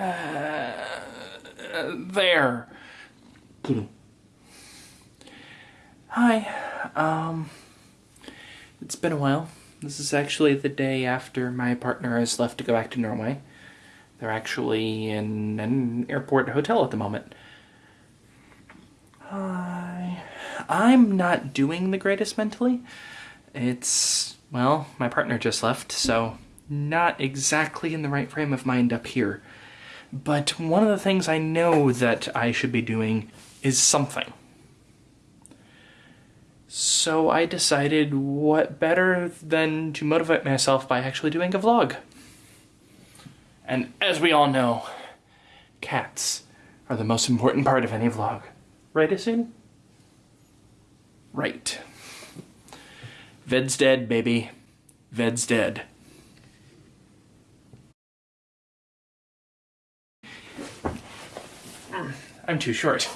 Uh, there. Hi. Um, it's been a while. This is actually the day after my partner has left to go back to Norway. They're actually in an airport hotel at the moment. Hi. I'm not doing the greatest mentally. It's, well, my partner just left, so not exactly in the right frame of mind up here. But one of the things I know that I should be doing is something. So I decided what better than to motivate myself by actually doing a vlog. And as we all know, cats are the most important part of any vlog. Right, Asun? Right. Ved's dead, baby. Ved's dead. I'm too short.